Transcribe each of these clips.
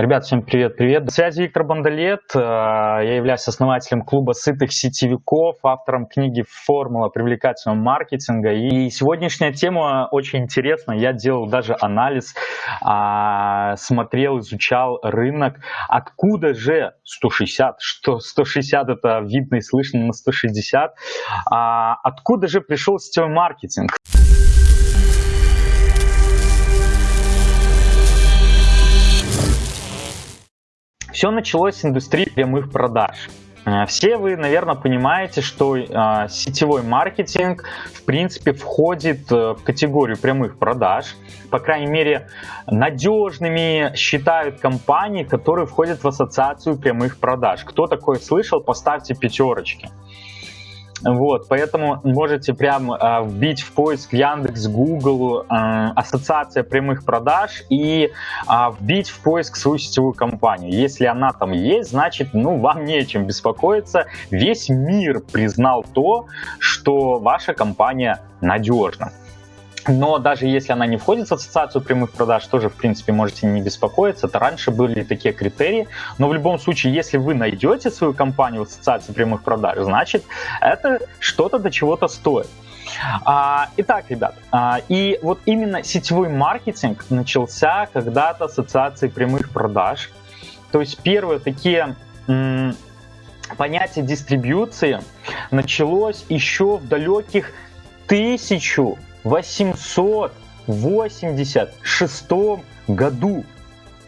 Ребят, всем привет-привет. На связи Виктор Бондолет. Э, я являюсь основателем клуба сытых сетевиков, автором книги «Формула привлекательного маркетинга». И сегодняшняя тема очень интересна. Я делал даже анализ, а, смотрел, изучал рынок. Откуда же 160? Что 160 это видно и слышно на 160. А, откуда же пришел сетевой маркетинг? Все началось с индустрии прямых продаж. Э, все вы, наверное, понимаете, что э, сетевой маркетинг, в принципе, входит э, в категорию прямых продаж. По крайней мере, надежными считают компании, которые входят в ассоциацию прямых продаж. Кто такое слышал, поставьте пятерочки. Вот, поэтому можете прям э, вбить в поиск Яндекс, Google, э, ассоциация прямых продаж и э, вбить в поиск свою сетевую компанию. Если она там есть, значит, ну, вам не о чем беспокоиться. Весь мир признал то, что ваша компания надежна. Но даже если она не входит в ассоциацию прямых продаж, тоже, в принципе, можете не беспокоиться. Это раньше были такие критерии. Но в любом случае, если вы найдете свою компанию в ассоциации прямых продаж, значит, это что-то до чего-то стоит. А, итак, ребят, а, и вот именно сетевой маркетинг начался когда-то ассоциации прямых продаж. То есть первые такие понятия дистрибьюции началось еще в далеких тысячу 1886 году.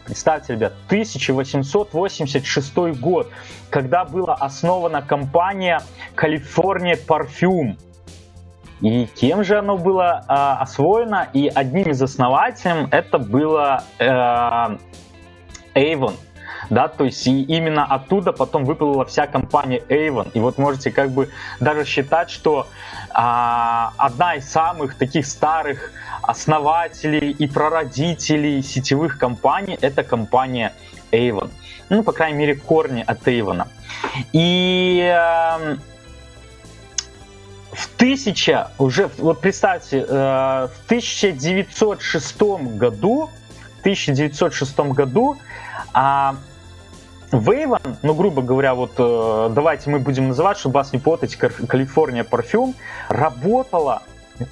Представьте, ребят, 1886 год, когда была основана компания California Parfum. И кем же оно было э, освоено? И одним из основателей это было э, Avon да, то есть и именно оттуда потом выплыла вся компания Avon, и вот можете как бы даже считать, что а, одна из самых таких старых основателей и прародителей сетевых компаний это компания Avon, ну, по крайней мере, корни от Avon. И э, в тысяча, уже, вот представьте, э, в 1906 году, в 1906 году а, Вейван, ну, грубо говоря, вот э, давайте мы будем называть, чтобы вас не путать, Калифорния парфюм, работала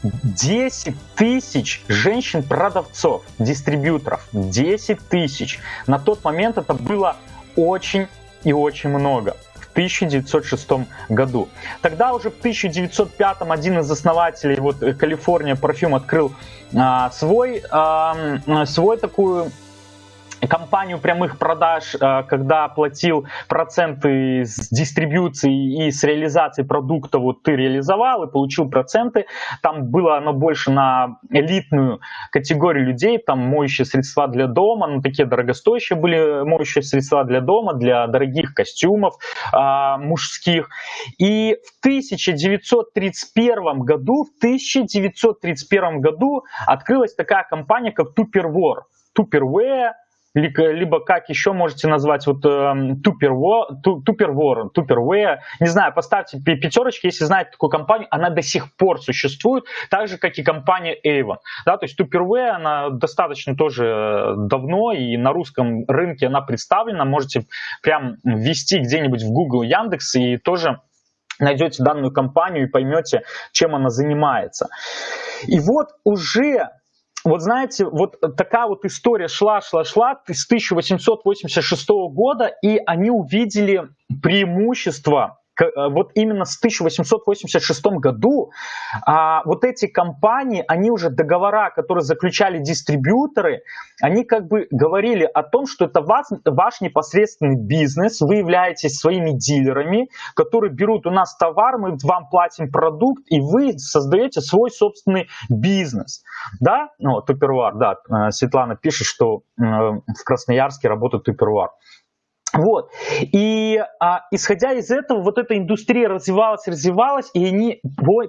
10 тысяч женщин-продавцов, дистрибьюторов. 10 тысяч. На тот момент это было очень и очень много. В 1906 году. Тогда уже в 1905 один из основателей вот Калифорния парфюм открыл а, свой, а, свой такую компанию прямых продаж, э, когда платил проценты с дистрибьюции и с реализации продукта, вот ты реализовал и получил проценты, там было оно больше на элитную категорию людей, там моющие средства для дома, ну такие дорогостоящие были моющие средства для дома, для дорогих костюмов э, мужских. И в 1931 году, в 1931 году открылась такая компания, как Tupperware. Tupperware либо как еще можете назвать вот Tupperware, Tupperware, не знаю, поставьте пятерочки, если знаете такую компанию, она до сих пор существует, так же, как и компания Avon. Да, то есть Tupperware, она достаточно тоже давно, и на русском рынке она представлена, можете прям ввести где-нибудь в Google, Яндекс, и тоже найдете данную компанию и поймете, чем она занимается. И вот уже вот знаете, вот такая вот история шла, шла, шла с 1886 года, и они увидели преимущество вот именно с 1886 году а, вот эти компании, они уже договора, которые заключали дистрибьюторы, они как бы говорили о том, что это ваш, ваш непосредственный бизнес, вы являетесь своими дилерами, которые берут у нас товар, мы вам платим продукт, и вы создаете свой собственный бизнес. Да? Ну, Тупервар, да, э, Светлана пишет, что э, в Красноярске работает Тупервар. Вот. И а, исходя из этого, вот эта индустрия развивалась, развивалась, и они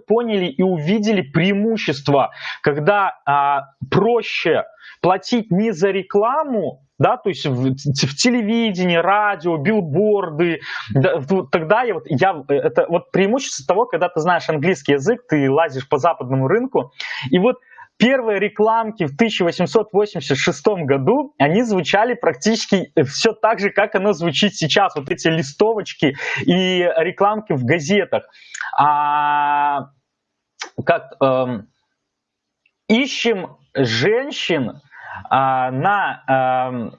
поняли и увидели преимущество, когда а, проще платить не за рекламу, да, то есть в, в телевидении, радио, билборды, да, тогда я вот, я, это вот преимущество того, когда ты знаешь английский язык, ты лазишь по западному рынку, и вот первые рекламки в 1886 году, они звучали практически все так же, как оно звучит сейчас. Вот эти листовочки и рекламки в газетах. А, как э, ищем женщин на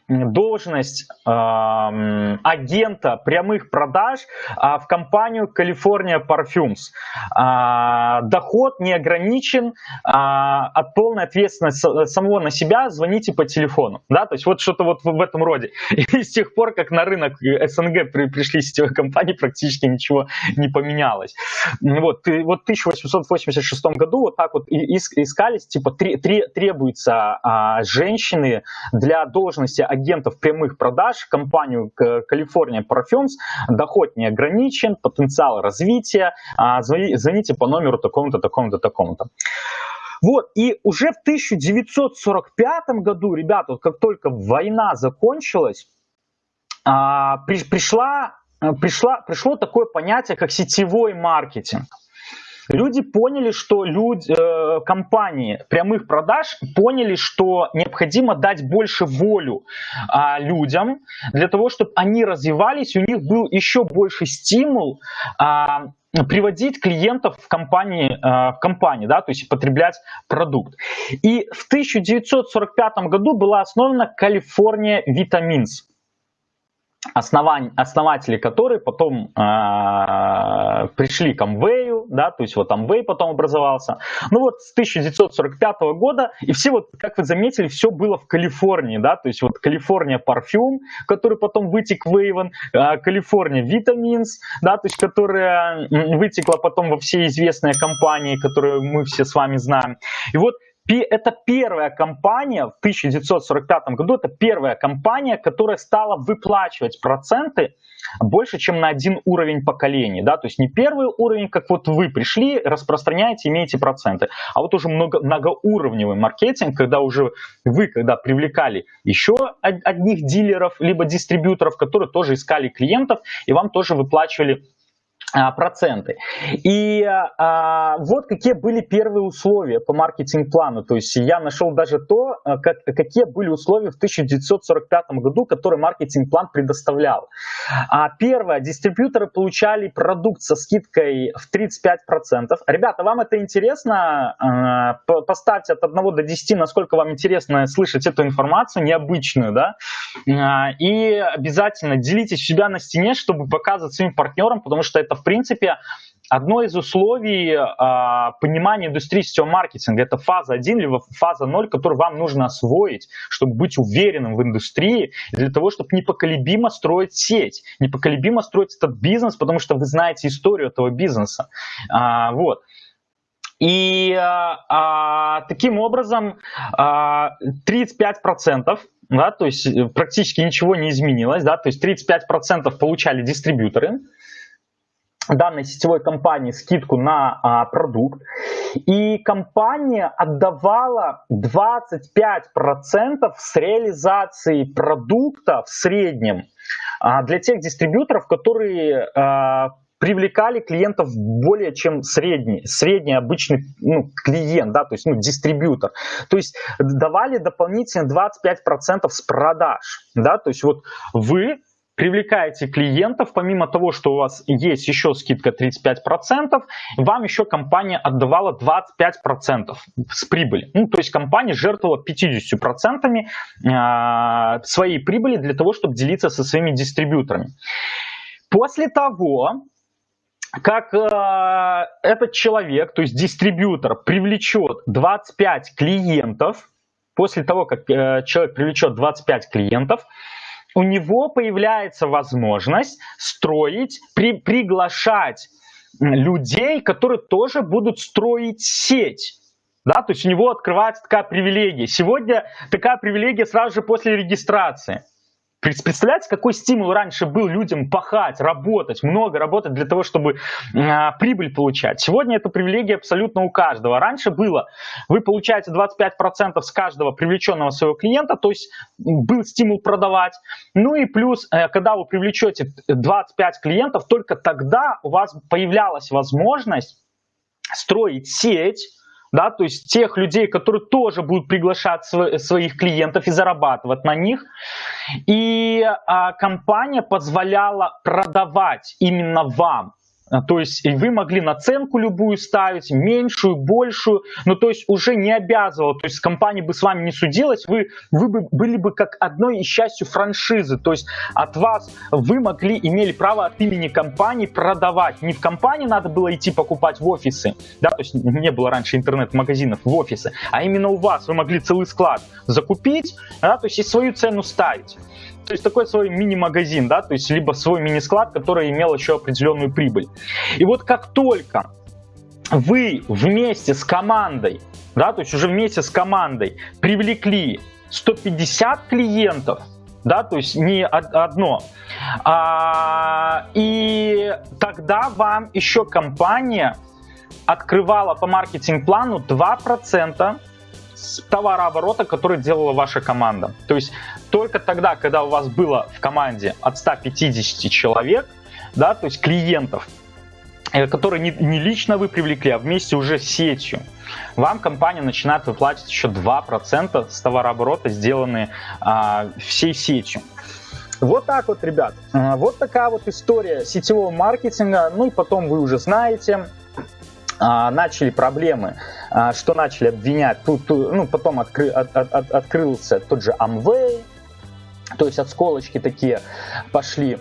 эм, должность эм, агента прямых продаж а, в компанию California Parfums. А, доход не ограничен, от полной ответственности самого на себя звоните по телефону. Да? То есть вот что-то вот в этом роде. И с тех пор, как на рынок СНГ пришли сетевые компании, практически ничего не поменялось. Вот, вот в 1886 году вот так вот искались, типа требуется женщина, женщины для должности агентов прямых продаж компанию California Parfums доход не ограничен, потенциал развития. А, звоните по номеру такому-то, такому-то, такому-то. Вот, и уже в 1945 году, ребята, как только война закончилась, а, пришла, пришла, пришло такое понятие, как сетевой маркетинг. Люди поняли, что люди, э, компании прямых продаж поняли, что необходимо дать больше волю э, людям для того, чтобы они развивались, у них был еще больше стимул э, приводить клиентов в компании, э, в компании, да, то есть потреблять продукт. И в 1945 году была основана California Vitamins основань, основатели которые потом э, пришли к Amway, да, то есть вот Amway потом образовался. Ну вот с 1945 года, и все вот, как вы заметили, все было в Калифорнии, да, то есть вот Калифорния парфюм, который потом вытек в Avon, э, Калифорния Vitamins, да, то есть которая вытекла потом во все известные компании, которые мы все с вами знаем. И вот это первая компания в 1945 году, это первая компания, которая стала выплачивать проценты больше, чем на один уровень поколений. Да? То есть не первый уровень, как вот вы пришли, распространяете, имеете проценты, а вот уже много, многоуровневый маркетинг, когда уже вы, когда привлекали еще одних дилеров, либо дистрибьюторов, которые тоже искали клиентов, и вам тоже выплачивали проценты. И а, вот какие были первые условия по маркетинг-плану. То есть я нашел даже то, а, как, какие были условия в 1945 году, которые маркетинг-план предоставлял. А, первое, дистрибьюторы получали продукт со скидкой в 35%. Ребята, вам это интересно? А, поставьте от 1 до 10, насколько вам интересно слышать эту информацию необычную. Да? А, и обязательно делитесь себя на стене, чтобы показывать своим партнерам, потому что это в принципе, одно из условий а, понимания индустрии сетевого маркетинга – это фаза 1 либо фаза 0, которую вам нужно освоить, чтобы быть уверенным в индустрии, для того, чтобы непоколебимо строить сеть, непоколебимо строить этот бизнес, потому что вы знаете историю этого бизнеса. А, вот. И а, а таким образом а, 35%, да, то есть э, практически ничего не изменилось, да, то есть 35% получали дистрибьюторы, данной сетевой компании скидку на а, продукт, и компания отдавала 25% с реализации продукта в среднем а, для тех дистрибьюторов, которые а, привлекали клиентов более чем средний, средний обычный ну, клиент, да, то есть ну, дистрибьютор. То есть давали дополнительно 25% с продаж, да, то есть вот вы привлекаете клиентов, помимо того, что у вас есть еще скидка 35%, вам еще компания отдавала 25% с прибыли. Ну, то есть компания жертвовала 50% а, своей прибыли для того, чтобы делиться со своими дистрибьюторами. После того, как э, этот человек, то есть дистрибьютор, привлечет 25 клиентов, после того, как э, человек привлечет 25 клиентов, у него появляется возможность строить, при, приглашать людей, которые тоже будут строить сеть. Да, то есть у него открывается такая привилегия. Сегодня такая привилегия сразу же после регистрации. Представляете, какой стимул раньше был людям пахать, работать, много работать для того, чтобы э, прибыль получать. Сегодня эта привилегия абсолютно у каждого. Раньше было, вы получаете 25% с каждого привлеченного своего клиента, то есть был стимул продавать. Ну и плюс, э, когда вы привлечете 25 клиентов, только тогда у вас появлялась возможность строить сеть, да, то есть тех людей, которые тоже будут приглашать своих клиентов и зарабатывать на них. И а, компания позволяла продавать именно вам то есть вы могли наценку любую ставить, меньшую, большую, но то есть уже не обязывало, то есть компания бы с вами не судилась, вы, вы бы были бы как одной из частью франшизы, то есть от вас вы могли, имели право от имени компании продавать. Не в компании надо было идти покупать в офисы, да, то есть не было раньше интернет-магазинов в офисы, а именно у вас вы могли целый склад закупить, да, то есть и свою цену ставить. То есть такой свой мини-магазин, да, то есть либо свой мини-склад, который имел еще определенную прибыль. И вот как только вы вместе с командой, да, то есть уже вместе с командой привлекли 150 клиентов, да, то есть не одно. А, и тогда вам еще компания открывала по маркетинг-плану 2% товарооборота, который делала ваша команда. То есть только тогда, когда у вас было в команде от 150 человек, да, то есть клиентов, э, которые не, не лично вы привлекли, а вместе уже с сетью, вам компания начинает выплачивать еще 2% с товарооборота, сделанные а, всей сетью. Вот так вот, ребят. А, вот такая вот история сетевого маркетинга. Ну и потом вы уже знаете, начали проблемы, а, что начали обвинять, тут, ну, потом откры, от, от, открылся тот же Amway, то есть отсколочки такие пошли.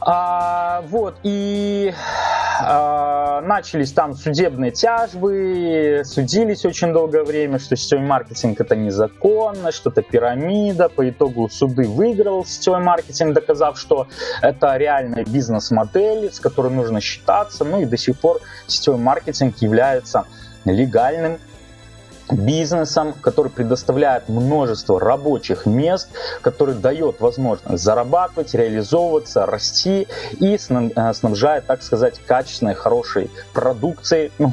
А, вот, и а, начались там судебные тяжбы, судились очень долгое время, что сетевой маркетинг это незаконно, что это пирамида. По итогу суды выиграл сетевой маркетинг, доказав, что это реальная бизнес-модель, с которой нужно считаться. Ну и до сих пор сетевой маркетинг является легальным бизнесом, который предоставляет множество рабочих мест, который дает возможность зарабатывать, реализовываться, расти и э, снабжает, так сказать, качественной, хорошей продукцией, ну,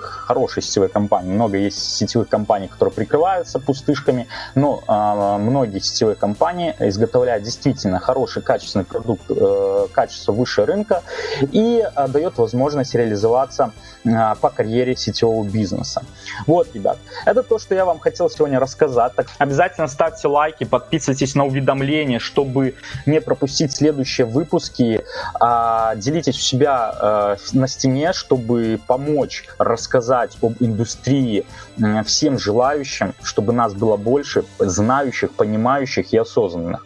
хорошей сетевой компании. Много есть сетевых компаний, которые прикрываются пустышками, но э, многие сетевые компании изготовляют действительно хороший, качественный продукт, э, качество выше рынка и э, дает возможность реализоваться э, по карьере сетевого бизнеса. Вот, ребят, это то, что я вам хотел сегодня рассказать. Так, обязательно ставьте лайки, подписывайтесь на уведомления, чтобы не пропустить следующие выпуски. А, делитесь у себя а, на стене, чтобы помочь рассказать об индустрии всем желающим, чтобы нас было больше, знающих, понимающих и осознанных.